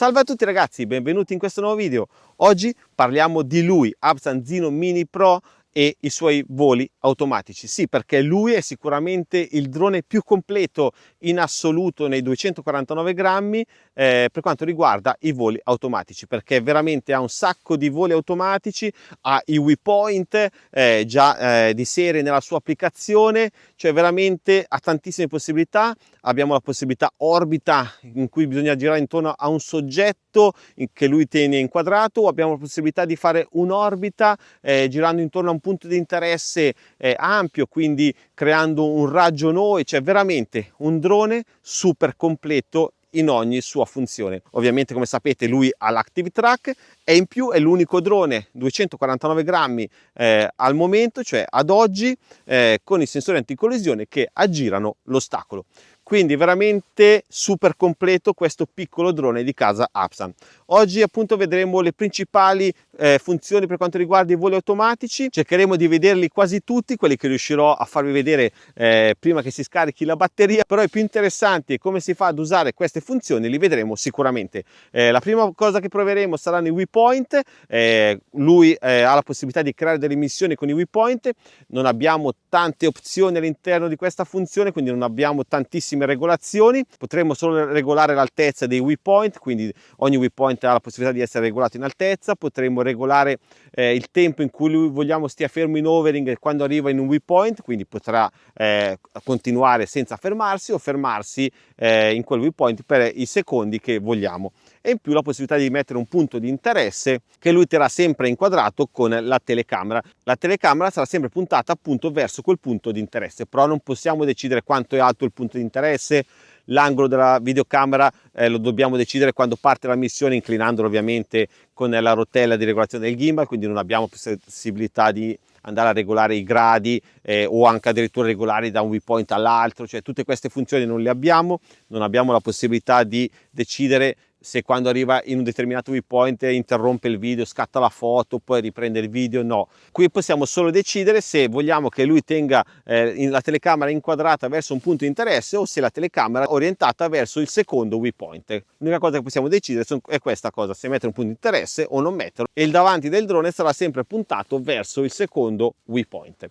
Salve a tutti ragazzi, benvenuti in questo nuovo video. Oggi parliamo di lui, Absan Zino Mini Pro e i suoi voli automatici. Sì, perché lui è sicuramente il drone più completo in assoluto nei 249 grammi eh, per quanto riguarda i voli automatici, perché veramente ha un sacco di voli automatici, ha i WePoint eh, già eh, di serie nella sua applicazione, cioè veramente ha tantissime possibilità. Abbiamo la possibilità orbita in cui bisogna girare intorno a un soggetto che lui tiene inquadrato, abbiamo la possibilità di fare un'orbita eh, girando intorno a un punto di interesse eh, ampio, quindi creando un raggio noi, cioè veramente un drone super completo in ogni sua funzione. Ovviamente come sapete lui ha l'Active Track e in più è l'unico drone 249 grammi eh, al momento, cioè ad oggi, eh, con i sensori anticollisione che aggirano l'ostacolo. Quindi veramente super completo questo piccolo drone di casa Apsan. Oggi appunto vedremo le principali eh, funzioni per quanto riguarda i voli automatici, cercheremo di vederli quasi tutti, quelli che riuscirò a farvi vedere eh, prima che si scarichi la batteria, però i più interessanti e come si fa ad usare queste funzioni li vedremo sicuramente. Eh, la prima cosa che proveremo saranno i WePoint, eh, lui eh, ha la possibilità di creare delle missioni con i WePoint, non abbiamo tante opzioni all'interno di questa funzione, quindi non abbiamo tantissime regolazioni, potremo solo regolare l'altezza dei WePoint, quindi ogni WePoint ha la possibilità di essere regolato in altezza, potremo regolare eh, il tempo in cui lui vogliamo stia fermo in overing quando arriva in un waypoint, quindi potrà eh, continuare senza fermarsi o fermarsi eh, in quel waypoint per i secondi che vogliamo e in più la possibilità di mettere un punto di interesse che lui terrà sempre inquadrato con la telecamera. La telecamera sarà sempre puntata appunto verso quel punto di interesse, però non possiamo decidere quanto è alto il punto di interesse, l'angolo della videocamera eh, lo dobbiamo decidere quando parte la missione inclinandolo ovviamente con la rotella di regolazione del gimbal quindi non abbiamo possibilità di andare a regolare i gradi eh, o anche addirittura regolare da un waypoint all'altro cioè tutte queste funzioni non le abbiamo non abbiamo la possibilità di decidere se quando arriva in un determinato waypoint interrompe il video, scatta la foto, poi riprende il video, no. Qui possiamo solo decidere se vogliamo che lui tenga eh, la telecamera inquadrata verso un punto di interesse o se la telecamera è orientata verso il secondo waypoint. L'unica cosa che possiamo decidere è questa cosa, se mettere un punto di interesse o non metterlo e il davanti del drone sarà sempre puntato verso il secondo waypoint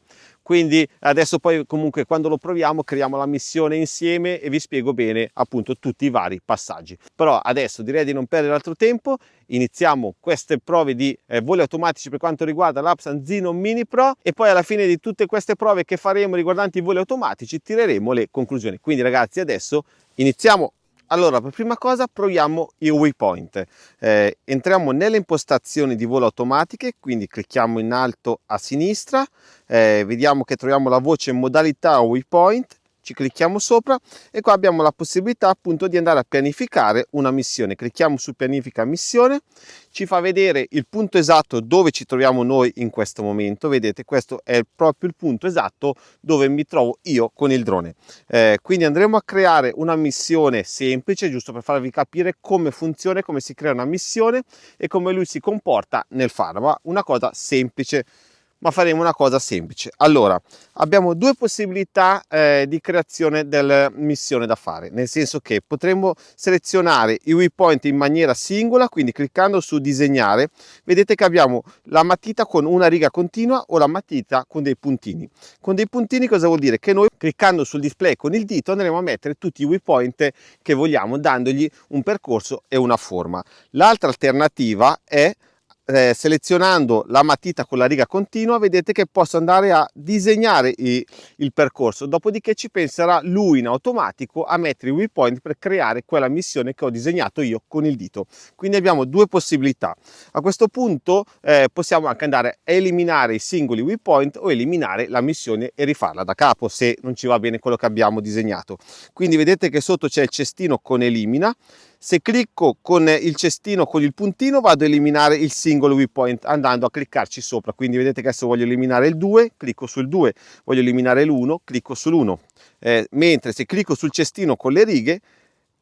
quindi adesso poi comunque quando lo proviamo creiamo la missione insieme e vi spiego bene appunto tutti i vari passaggi. Però adesso direi di non perdere altro tempo iniziamo queste prove di eh, voli automatici per quanto riguarda l'Apsan Zino Mini Pro e poi alla fine di tutte queste prove che faremo riguardanti i voli automatici tireremo le conclusioni. Quindi ragazzi adesso iniziamo allora, per prima cosa proviamo il waypoint. Eh, entriamo nelle impostazioni di volo automatiche, quindi clicchiamo in alto a sinistra, eh, vediamo che troviamo la voce modalità waypoint, ci clicchiamo sopra e qua abbiamo la possibilità appunto di andare a pianificare una missione. Clicchiamo su pianifica missione ci fa vedere il punto esatto dove ci troviamo noi in questo momento. Vedete questo è proprio il punto esatto dove mi trovo io con il drone. Eh, quindi andremo a creare una missione semplice giusto per farvi capire come funziona come si crea una missione e come lui si comporta nel farla. Una cosa semplice ma faremo una cosa semplice. Allora, abbiamo due possibilità eh, di creazione della missione da fare, nel senso che potremmo selezionare i waypoint in maniera singola, quindi cliccando su disegnare, vedete che abbiamo la matita con una riga continua o la matita con dei puntini. Con dei puntini cosa vuol dire? Che noi cliccando sul display con il dito andremo a mettere tutti i waypoint che vogliamo, dandogli un percorso e una forma. L'altra alternativa è eh, selezionando la matita con la riga continua vedete che posso andare a disegnare i, il percorso. Dopodiché ci penserà lui in automatico a mettere i waypoint per creare quella missione che ho disegnato io con il dito. Quindi abbiamo due possibilità. A questo punto eh, possiamo anche andare a eliminare i singoli waypoint o eliminare la missione e rifarla da capo se non ci va bene quello che abbiamo disegnato. Quindi vedete che sotto c'è il cestino con elimina se clicco con il cestino con il puntino vado a eliminare il singolo waypoint andando a cliccarci sopra quindi vedete che adesso voglio eliminare il 2 clicco sul 2 voglio eliminare l'1 clicco sull'1 eh, mentre se clicco sul cestino con le righe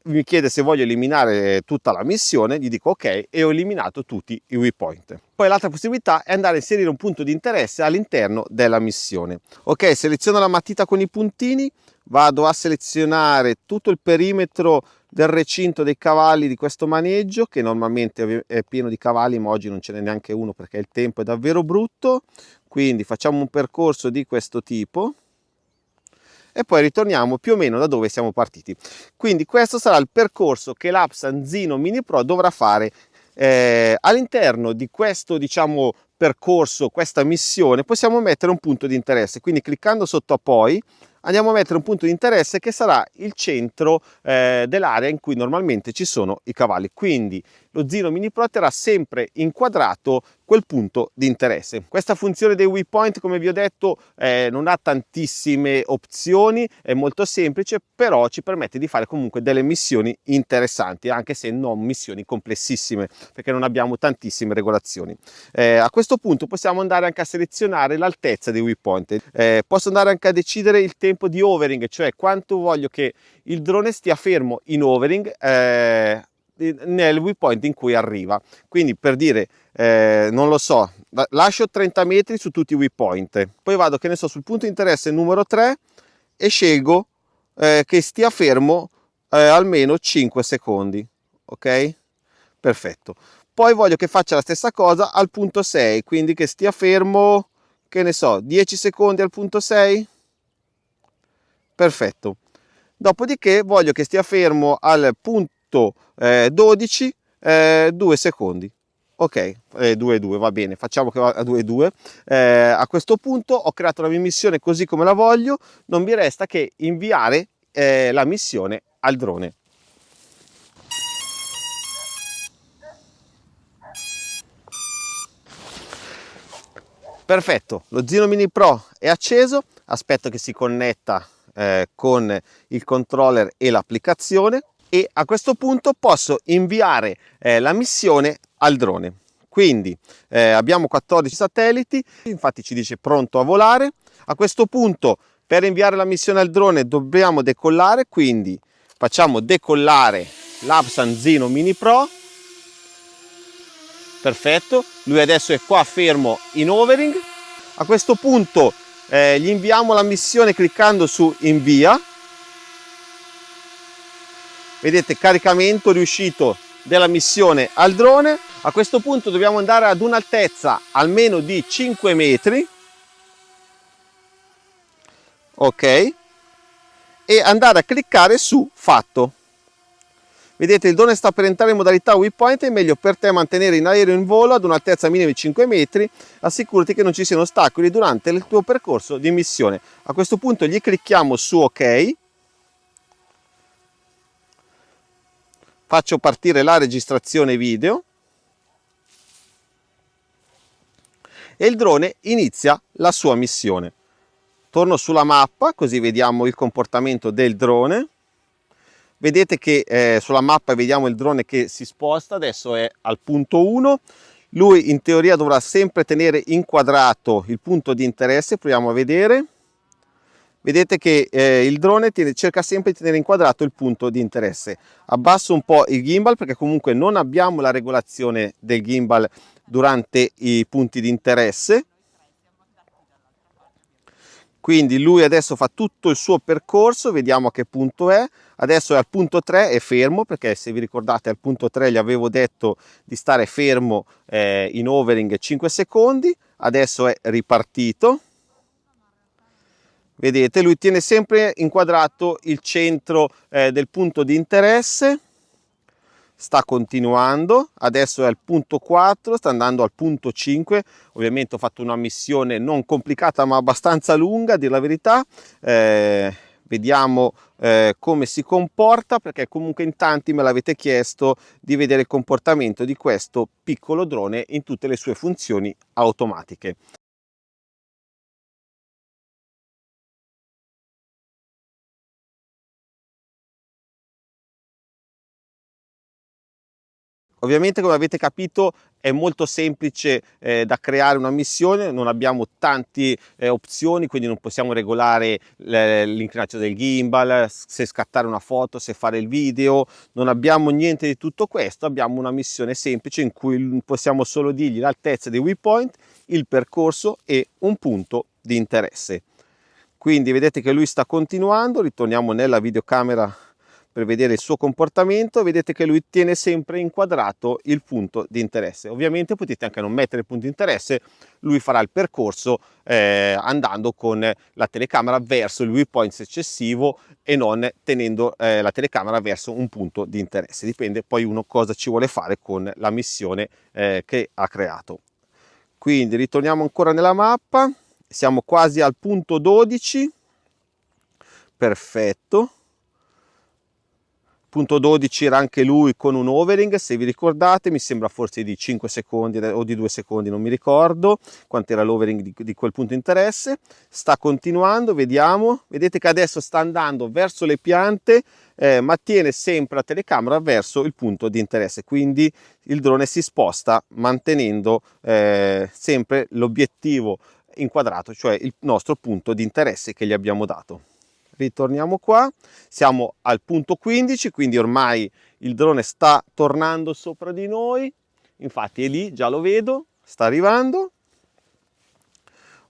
mi chiede se voglio eliminare tutta la missione, gli dico ok e ho eliminato tutti i waypoint. Poi l'altra possibilità è andare a inserire un punto di interesse all'interno della missione. Ok, seleziono la matita con i puntini, vado a selezionare tutto il perimetro del recinto dei cavalli di questo maneggio che normalmente è pieno di cavalli ma oggi non ce n'è neanche uno perché il tempo è davvero brutto. Quindi facciamo un percorso di questo tipo e poi ritorniamo più o meno da dove siamo partiti. Quindi questo sarà il percorso che l'app Sanzino Mini Pro dovrà fare eh, all'interno di questo diciamo percorso questa missione possiamo mettere un punto di interesse. Quindi cliccando sotto a poi andiamo a mettere un punto di interesse che sarà il centro eh, dell'area in cui normalmente ci sono i cavalli. Quindi lo Zino Mini Pro terrà sempre inquadrato quel punto di interesse. Questa funzione dei waypoint, come vi ho detto, eh, non ha tantissime opzioni, è molto semplice, però ci permette di fare comunque delle missioni interessanti, anche se non missioni complessissime, perché non abbiamo tantissime regolazioni. Eh, a questo punto possiamo andare anche a selezionare l'altezza dei waypoint. Eh, posso andare anche a decidere il tempo di overing, cioè quanto voglio che il drone stia fermo in overing eh, nel waypoint in cui arriva. Quindi per dire, eh, non lo so, lascio 30 metri su tutti i waypoint, poi vado, che ne so, sul punto di interesse numero 3 e scelgo eh, che stia fermo eh, almeno 5 secondi, ok? Perfetto. Poi voglio che faccia la stessa cosa al punto 6, quindi che stia fermo, che ne so, 10 secondi al punto 6? Perfetto. Dopodiché voglio che stia fermo al punto eh, 12 eh, 2 secondi. Ok eh, 2 2 va bene facciamo che va a 2 2 eh, a questo punto ho creato la mia missione così come la voglio. Non mi resta che inviare eh, la missione al drone. Perfetto lo Zino Mini Pro è acceso. Aspetto che si connetta eh, con il controller e l'applicazione e a questo punto posso inviare eh, la missione al drone. Quindi eh, abbiamo 14 satelliti, infatti ci dice pronto a volare. A questo punto per inviare la missione al drone dobbiamo decollare, quindi facciamo decollare l'Apsan Zino Mini Pro. Perfetto, lui adesso è qua fermo in overing. A questo punto eh, gli inviamo la missione cliccando su invia vedete caricamento riuscito della missione al drone. A questo punto dobbiamo andare ad un'altezza almeno di 5 metri. Ok. E andare a cliccare su fatto. Vedete il drone sta per entrare in modalità waypoint è meglio per te mantenere in aereo in volo ad un'altezza minima di 5 metri assicurati che non ci siano ostacoli durante il tuo percorso di missione. A questo punto gli clicchiamo su ok faccio partire la registrazione video e il drone inizia la sua missione. Torno sulla mappa così vediamo il comportamento del drone. Vedete che eh, sulla mappa vediamo il drone che si sposta, adesso è al punto 1. Lui in teoria dovrà sempre tenere inquadrato il punto di interesse, proviamo a vedere vedete che eh, il drone tiene, cerca sempre di tenere inquadrato il punto di interesse. Abbasso un po' il gimbal perché comunque non abbiamo la regolazione del gimbal durante i punti di interesse. Quindi lui adesso fa tutto il suo percorso, vediamo a che punto è. Adesso è al punto 3, è fermo, perché se vi ricordate al punto 3 gli avevo detto di stare fermo eh, in overing 5 secondi. Adesso è ripartito vedete lui tiene sempre inquadrato il centro eh, del punto di interesse. Sta continuando. Adesso è al punto 4 sta andando al punto 5 ovviamente ho fatto una missione non complicata ma abbastanza lunga a dire la verità. Eh, vediamo eh, come si comporta perché comunque in tanti me l'avete chiesto di vedere il comportamento di questo piccolo drone in tutte le sue funzioni automatiche Ovviamente come avete capito è molto semplice eh, da creare una missione, non abbiamo tante eh, opzioni, quindi non possiamo regolare l'inclinazione del gimbal, se scattare una foto, se fare il video, non abbiamo niente di tutto questo, abbiamo una missione semplice in cui possiamo solo dirgli l'altezza dei waypoint, il percorso e un punto di interesse. Quindi vedete che lui sta continuando, ritorniamo nella videocamera per vedere il suo comportamento vedete che lui tiene sempre inquadrato il punto di interesse. Ovviamente potete anche non mettere il punto di interesse lui farà il percorso eh, andando con la telecamera verso il viewpoint eccessivo e non tenendo eh, la telecamera verso un punto di interesse. Dipende poi uno cosa ci vuole fare con la missione eh, che ha creato. Quindi ritorniamo ancora nella mappa. Siamo quasi al punto 12 perfetto punto 12 era anche lui con un overing se vi ricordate mi sembra forse di 5 secondi o di 2 secondi non mi ricordo quanto era l'overing di, di, quel punto interesse. Sta continuando vediamo. Vedete che adesso sta andando verso le piante eh, ma tiene sempre la telecamera verso il punto di interesse. Quindi il drone si sposta mantenendo eh, sempre l'obiettivo inquadrato cioè il nostro punto di interesse che gli abbiamo dato ritorniamo qua. Siamo al punto 15 quindi ormai il drone sta tornando sopra di noi. Infatti è lì già lo vedo sta arrivando.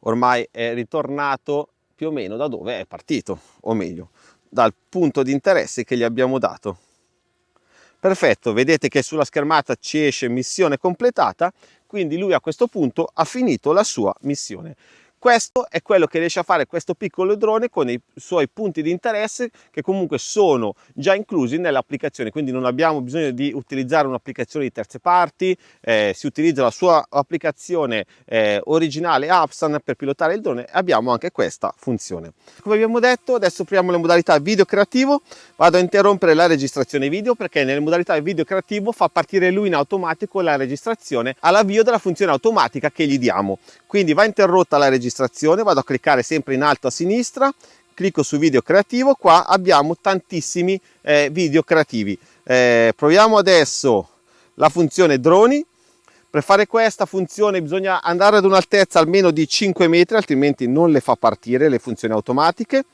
Ormai è ritornato più o meno da dove è partito o meglio dal punto di interesse che gli abbiamo dato. Perfetto vedete che sulla schermata ci esce missione completata quindi lui a questo punto ha finito la sua missione questo è quello che riesce a fare questo piccolo drone con i suoi punti di interesse che comunque sono già inclusi nell'applicazione, quindi non abbiamo bisogno di utilizzare un'applicazione di terze parti, eh, si utilizza la sua applicazione eh, originale Apsan per pilotare il drone e abbiamo anche questa funzione. Come abbiamo detto adesso apriamo le modalità video creativo, vado a interrompere la registrazione video perché nelle modalità video creativo fa partire lui in automatico la registrazione all'avvio della funzione automatica che gli diamo. Quindi va interrotta la registrazione registrazione vado a cliccare sempre in alto a sinistra clicco su video creativo qua abbiamo tantissimi eh, video creativi. Eh, proviamo adesso la funzione droni. Per fare questa funzione bisogna andare ad un'altezza almeno di 5 metri altrimenti non le fa partire le funzioni automatiche.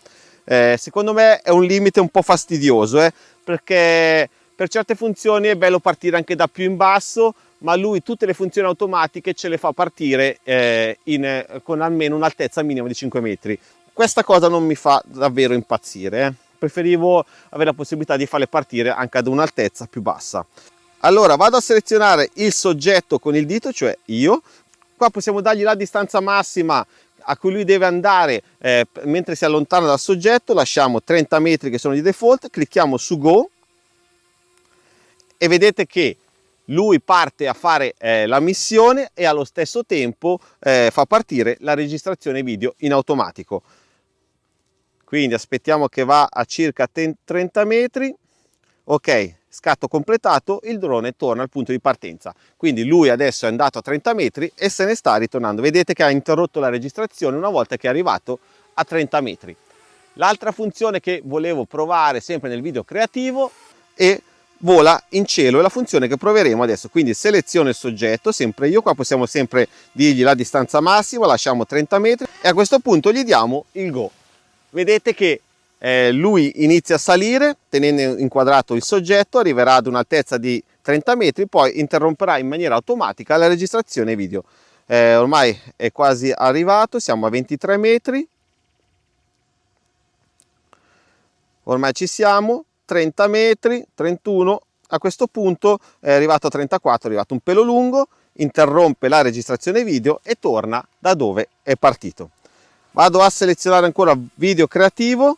Eh, secondo me è un limite un po' fastidioso eh, perché per certe funzioni è bello partire anche da più in basso ma lui tutte le funzioni automatiche ce le fa partire eh, in, con almeno un'altezza minima di 5 metri. Questa cosa non mi fa davvero impazzire, eh. preferivo avere la possibilità di farle partire anche ad un'altezza più bassa. Allora vado a selezionare il soggetto con il dito, cioè io, qua possiamo dargli la distanza massima a cui lui deve andare eh, mentre si allontana dal soggetto, lasciamo 30 metri che sono di default, clicchiamo su Go e vedete che lui parte a fare eh, la missione e allo stesso tempo eh, fa partire la registrazione video in automatico. Quindi aspettiamo che va a circa 30 metri. Ok scatto completato il drone torna al punto di partenza. Quindi lui adesso è andato a 30 metri e se ne sta ritornando. Vedete che ha interrotto la registrazione una volta che è arrivato a 30 metri. L'altra funzione che volevo provare sempre nel video creativo è vola in cielo è la funzione che proveremo adesso. Quindi seleziono il soggetto sempre io qua possiamo sempre dirgli la distanza massima lasciamo 30 metri e a questo punto gli diamo il go. Vedete che eh, lui inizia a salire tenendo inquadrato il soggetto arriverà ad un'altezza di 30 metri poi interromperà in maniera automatica la registrazione video. Eh, ormai è quasi arrivato siamo a 23 metri. Ormai ci siamo 30 metri, 31, a questo punto è arrivato a 34, è arrivato un pelo lungo, interrompe la registrazione video e torna da dove è partito. Vado a selezionare ancora video creativo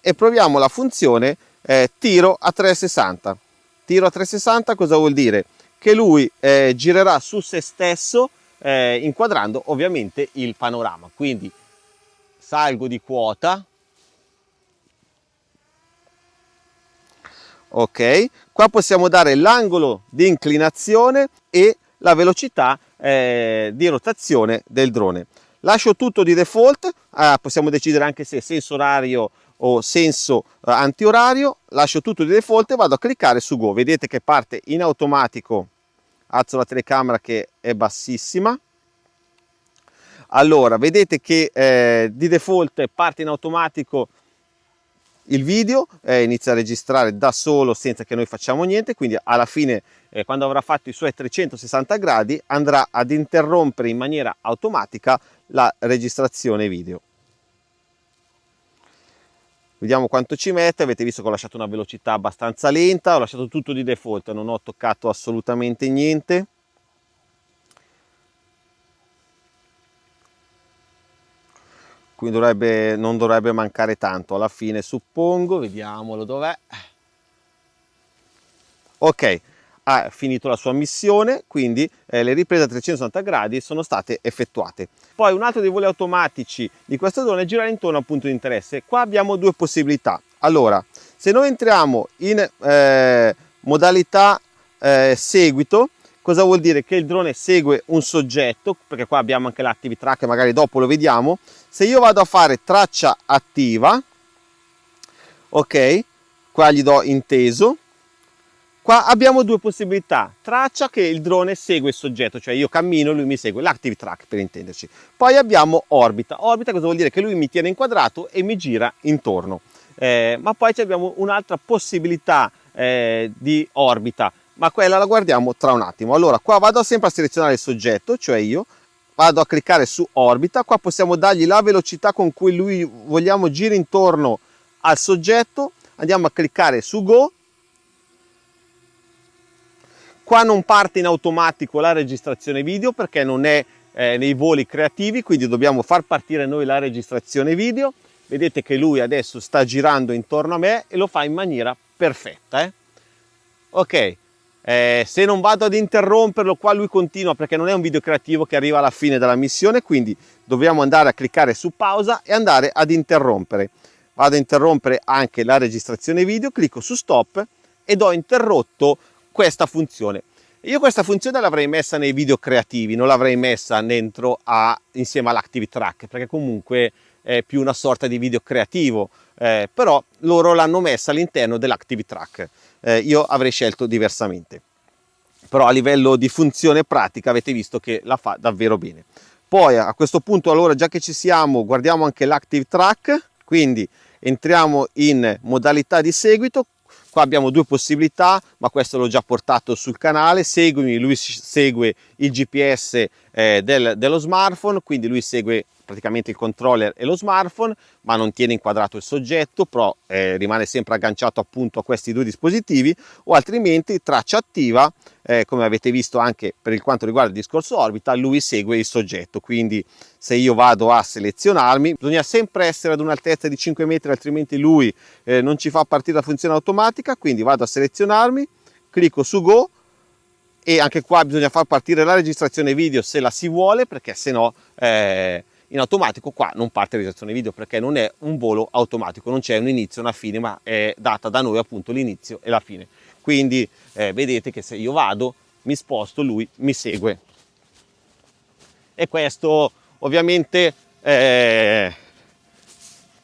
e proviamo la funzione eh, tiro a 360. Tiro a 360 cosa vuol dire? Che lui eh, girerà su se stesso eh, inquadrando ovviamente il panorama. Quindi salgo di quota, ok? Qua possiamo dare l'angolo di inclinazione e la velocità eh, di rotazione del drone. Lascio tutto di default eh, possiamo decidere anche se senso orario o senso eh, antiorario. Lascio tutto di default e vado a cliccare su go. Vedete che parte in automatico. Alzo la telecamera che è bassissima. Allora vedete che eh, di default parte in automatico il video eh, inizia a registrare da solo senza che noi facciamo niente quindi alla fine eh, quando avrà fatto i suoi 360 gradi andrà ad interrompere in maniera automatica la registrazione video vediamo quanto ci mette, avete visto che ho lasciato una velocità abbastanza lenta, ho lasciato tutto di default, non ho toccato assolutamente niente. Quindi dovrebbe, non dovrebbe mancare tanto alla fine, suppongo, vediamolo dov'è. Ok, ha finito la sua missione, quindi eh, le riprese a 360 gradi sono state effettuate. Poi un altro dei voli automatici di questo drone è girare intorno al punto di interesse. Qua abbiamo due possibilità. Allora, se noi entriamo in eh, modalità eh, seguito, cosa vuol dire? Che il drone segue un soggetto, perché qua abbiamo anche l'active track, magari dopo lo vediamo. Se io vado a fare traccia attiva, ok, qua gli do inteso, Qua abbiamo due possibilità, traccia che il drone segue il soggetto, cioè io cammino e lui mi segue, l'active track per intenderci. Poi abbiamo orbita, orbita cosa vuol dire? Che lui mi tiene inquadrato e mi gira intorno. Eh, ma poi abbiamo un'altra possibilità eh, di orbita, ma quella la guardiamo tra un attimo. Allora qua vado sempre a selezionare il soggetto, cioè io, vado a cliccare su orbita, qua possiamo dargli la velocità con cui lui vogliamo girare intorno al soggetto, andiamo a cliccare su go Qua non parte in automatico la registrazione video perché non è eh, nei voli creativi, quindi dobbiamo far partire noi la registrazione video. Vedete che lui adesso sta girando intorno a me e lo fa in maniera perfetta. Eh? Ok, eh, se non vado ad interromperlo qua lui continua perché non è un video creativo che arriva alla fine della missione, quindi dobbiamo andare a cliccare su pausa e andare ad interrompere. Vado a interrompere anche la registrazione video, clicco su stop ed ho interrotto questa funzione. Io questa funzione l'avrei messa nei video creativi, non l'avrei messa dentro a, insieme all'Active Track, perché comunque è più una sorta di video creativo, eh, però loro l'hanno messa all'interno dell'Active Track. Eh, io avrei scelto diversamente. Però a livello di funzione pratica avete visto che la fa davvero bene. Poi a questo punto, allora, già che ci siamo, guardiamo anche l'Active Track, quindi entriamo in modalità di seguito, Qua abbiamo due possibilità, ma questo l'ho già portato sul canale. Seguimi, lui segue il GPS eh, del, dello smartphone, quindi lui segue praticamente il controller e lo smartphone, ma non tiene inquadrato il soggetto, però eh, rimane sempre agganciato appunto a questi due dispositivi, o altrimenti traccia attiva, eh, come avete visto anche per quanto riguarda il discorso orbita, lui segue il soggetto, quindi se io vado a selezionarmi, bisogna sempre essere ad un'altezza di 5 metri, altrimenti lui eh, non ci fa partire la funzione automatica, quindi vado a selezionarmi, clicco su Go, e anche qua bisogna far partire la registrazione video se la si vuole perché se no eh, in automatico qua non parte registrazione video perché non è un volo automatico, non c'è un inizio una fine, ma è data da noi appunto l'inizio e la fine. Quindi eh, vedete che se io vado, mi sposto, lui mi segue. E questo ovviamente eh,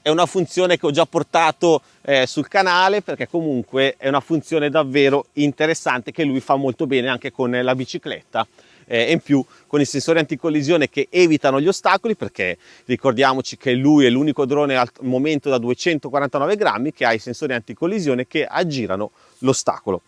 è una funzione che ho già portato eh, sul canale perché comunque è una funzione davvero interessante che lui fa molto bene anche con la bicicletta eh, in più con i sensori anticollisione che evitano gli ostacoli perché ricordiamoci che lui è l'unico drone al momento da 249 grammi che ha i sensori anticollisione che aggirano l'ostacolo.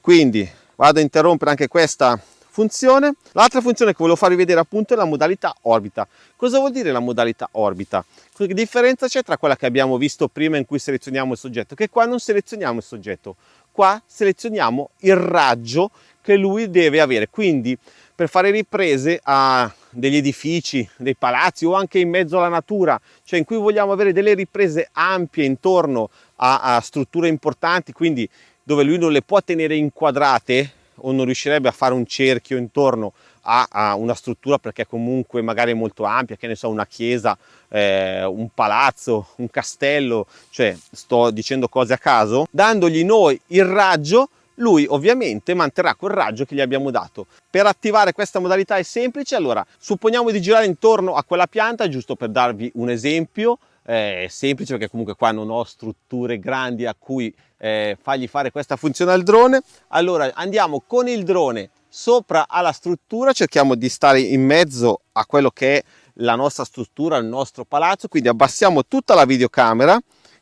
Quindi vado a interrompere anche questa funzione. L'altra funzione che volevo farvi vedere appunto è la modalità orbita. Cosa vuol dire la modalità orbita? Che differenza c'è tra quella che abbiamo visto prima in cui selezioniamo il soggetto? Che qua non selezioniamo il soggetto, qua selezioniamo il raggio che lui deve avere. Quindi per fare riprese a degli edifici, dei palazzi o anche in mezzo alla natura, cioè in cui vogliamo avere delle riprese ampie intorno a, a strutture importanti, quindi dove lui non le può tenere inquadrate o non riuscirebbe a fare un cerchio intorno a, a una struttura perché comunque magari è molto ampia, che ne so, una chiesa, eh, un palazzo, un castello, cioè sto dicendo cose a caso, dandogli noi il raggio lui ovviamente manterrà quel raggio che gli abbiamo dato. Per attivare questa modalità è semplice, allora supponiamo di girare intorno a quella pianta, giusto per darvi un esempio, è semplice perché comunque qua non ho strutture grandi a cui eh, fargli fare questa funzione al drone, allora andiamo con il drone sopra alla struttura, cerchiamo di stare in mezzo a quello che è la nostra struttura, il nostro palazzo, quindi abbassiamo tutta la videocamera,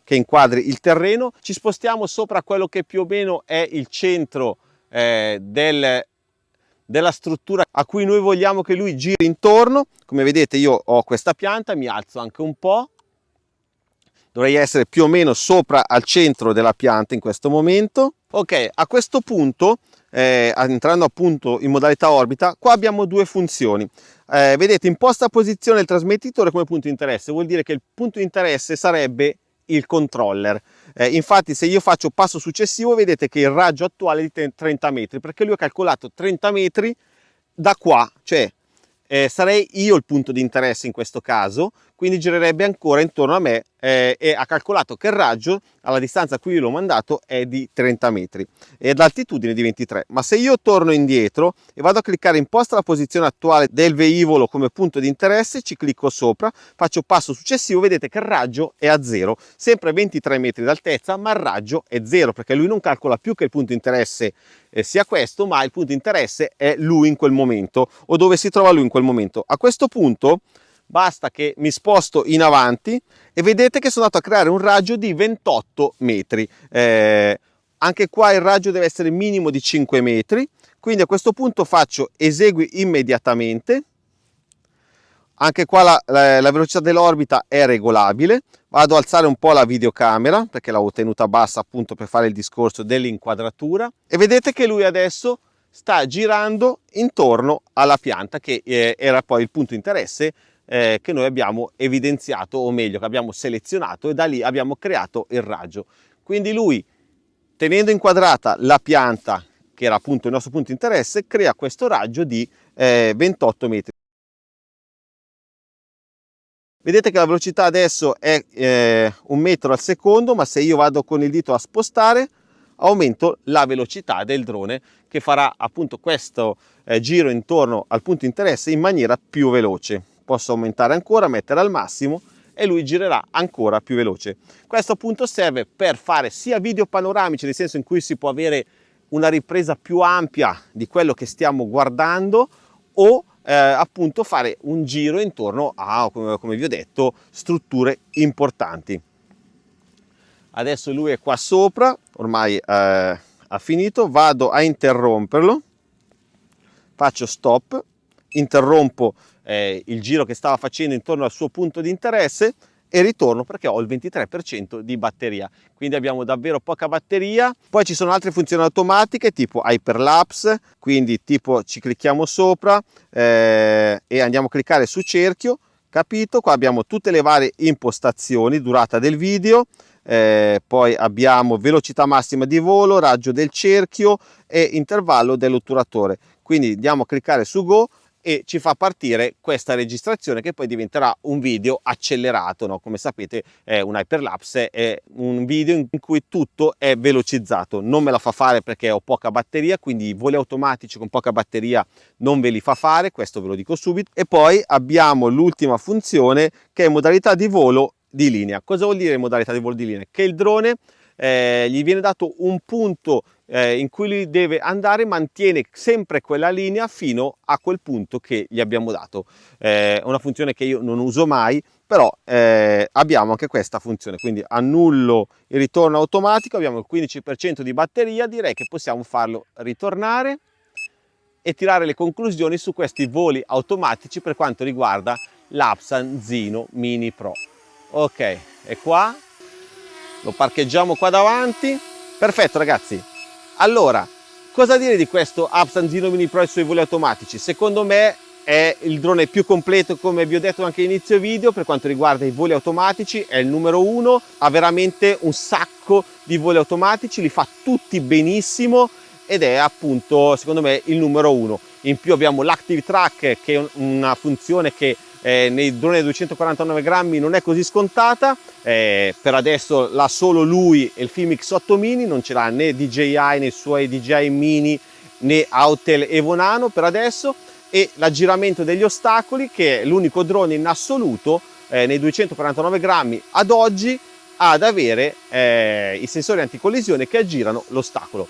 che inquadri il terreno, ci spostiamo sopra quello che più o meno è il centro eh, del, della struttura a cui noi vogliamo che lui giri intorno. Come vedete io ho questa pianta, mi alzo anche un po', dovrei essere più o meno sopra al centro della pianta in questo momento. Ok, a questo punto, eh, entrando appunto in modalità orbita, qua abbiamo due funzioni. Eh, vedete, imposta posizione del trasmettitore come punto di interesse, vuol dire che il punto di interesse sarebbe il controller. Eh, infatti se io faccio passo successivo vedete che il raggio attuale è di 30 metri perché lui ha calcolato 30 metri da qua, cioè eh, sarei io il punto di interesse in questo caso, quindi girerebbe ancora intorno a me eh, e ha calcolato che il raggio alla distanza a cui l'ho mandato è di 30 metri e l'altitudine di 23 ma se io torno indietro e vado a cliccare imposta la posizione attuale del velivolo come punto di interesse ci clicco sopra faccio passo successivo vedete che il raggio è a zero. Sempre 23 metri d'altezza ma il raggio è zero perché lui non calcola più che il punto di interesse eh, sia questo ma il punto di interesse è lui in quel momento o dove si trova lui in quel momento. A questo punto basta che mi sposto in avanti e vedete che sono andato a creare un raggio di 28 metri. Eh, anche qua il raggio deve essere minimo di 5 metri quindi a questo punto faccio esegui immediatamente. Anche qua la, la, la velocità dell'orbita è regolabile. Vado ad alzare un po' la videocamera perché l'avevo tenuta bassa appunto per fare il discorso dell'inquadratura. E vedete che lui adesso sta girando intorno alla pianta che eh, era poi il punto interesse eh, che noi abbiamo evidenziato o meglio che abbiamo selezionato e da lì abbiamo creato il raggio. Quindi lui tenendo inquadrata la pianta che era appunto il nostro punto di interesse crea questo raggio di eh, 28 metri. Vedete che la velocità adesso è eh, un metro al secondo ma se io vado con il dito a spostare aumento la velocità del drone che farà appunto questo eh, giro intorno al punto di interesse in maniera più veloce posso aumentare ancora, mettere al massimo e lui girerà ancora più veloce. Questo appunto serve per fare sia video panoramici, nel senso in cui si può avere una ripresa più ampia di quello che stiamo guardando o eh, appunto fare un giro intorno a, come, vi ho detto, strutture importanti. Adesso lui è qua sopra, ormai eh, ha finito, vado a interromperlo, faccio stop, interrompo eh, il giro che stava facendo intorno al suo punto di interesse e ritorno perché ho il 23% di batteria. Quindi abbiamo davvero poca batteria. Poi ci sono altre funzioni automatiche tipo hyperlapse quindi tipo ci clicchiamo sopra eh, e andiamo a cliccare su cerchio capito? Qua abbiamo tutte le varie impostazioni durata del video eh, poi abbiamo velocità massima di volo raggio del cerchio e intervallo dell'otturatore. Quindi andiamo a cliccare su go e ci fa partire questa registrazione che poi diventerà un video accelerato no? come sapete è un hyperlapse è un video in cui tutto è velocizzato. Non me la fa fare perché ho poca batteria quindi i voli automatici con poca batteria non ve li fa fare questo ve lo dico subito. E poi abbiamo l'ultima funzione che è modalità di volo di linea. Cosa vuol dire modalità di volo di linea? Che il drone eh, gli viene dato un punto eh, in cui lui deve andare mantiene sempre quella linea fino a quel punto che gli abbiamo dato. Eh, è una funzione che io non uso mai però eh, abbiamo anche questa funzione. Quindi annullo il ritorno automatico abbiamo il 15% di batteria direi che possiamo farlo ritornare e tirare le conclusioni su questi voli automatici per quanto riguarda l'Apsan Zino Mini Pro. Ok e qua. Lo parcheggiamo qua davanti. Perfetto ragazzi allora, cosa dire di questo Absanzino Mini Pro e suoi voli automatici? Secondo me è il drone più completo come vi ho detto anche all'inizio video per quanto riguarda i voli automatici è il numero uno ha veramente un sacco di voli automatici li fa tutti benissimo ed è appunto secondo me il numero uno in più abbiamo l'Active Track che è una funzione che eh, nei droni da 249 grammi non è così scontata. Eh, per adesso l'ha solo lui e il Filmix 8 mini non ce l'ha né DJI nei suoi DJI mini né Autel Evo Nano per adesso. E l'aggiramento degli ostacoli che è l'unico drone in assoluto eh, nei 249 grammi ad oggi ad avere eh, i sensori anticollisione che aggirano l'ostacolo.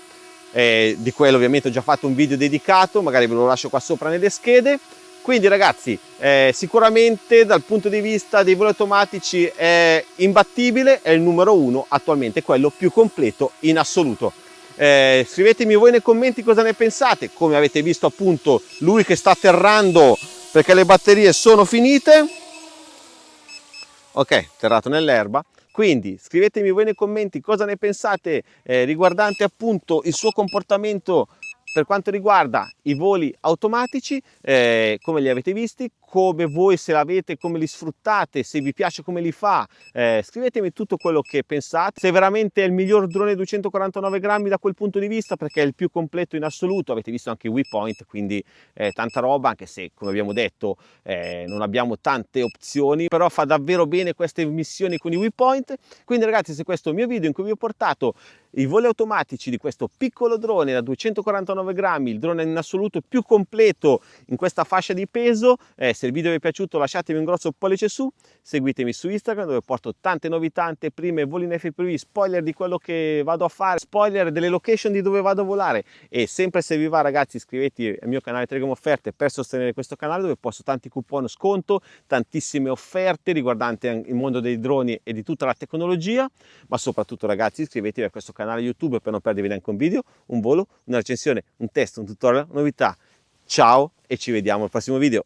Eh, di quello ovviamente ho già fatto un video dedicato magari ve lo lascio qua sopra nelle schede quindi ragazzi eh, sicuramente dal punto di vista dei voli automatici è imbattibile è il numero uno attualmente quello più completo in assoluto. Eh, scrivetemi voi nei commenti cosa ne pensate come avete visto appunto lui che sta atterrando perché le batterie sono finite. Ok atterrato nell'erba. Quindi scrivetemi voi nei commenti cosa ne pensate eh, riguardante appunto il suo comportamento per quanto riguarda i voli automatici, eh, come li avete visti, come voi se l'avete, come li sfruttate, se vi piace come li fa, eh, scrivetemi tutto quello che pensate, se veramente è il miglior drone 249 grammi da quel punto di vista, perché è il più completo in assoluto, avete visto anche WePoint, quindi eh, tanta roba, anche se come abbiamo detto eh, non abbiamo tante opzioni, però fa davvero bene queste missioni con i WePoint, quindi ragazzi se questo è il mio video in cui vi ho portato i voli automatici di questo piccolo drone da 249 grammi, il drone in assoluto più completo in questa fascia di peso, eh, se il video vi è piaciuto lasciatemi un grosso pollice su, seguitemi su Instagram dove porto tante novità, anteprime, voli in FPV, spoiler di quello che vado a fare, spoiler delle location di dove vado a volare e sempre se vi va ragazzi iscrivetevi al mio canale Telegram Offerte per sostenere questo canale dove posto tanti coupon sconto, tantissime offerte riguardanti il mondo dei droni e di tutta la tecnologia, ma soprattutto ragazzi iscrivetevi a questo canale YouTube per non perdervi neanche un video, un volo, una recensione, un test, un tutorial, novità. Ciao e ci vediamo al prossimo video.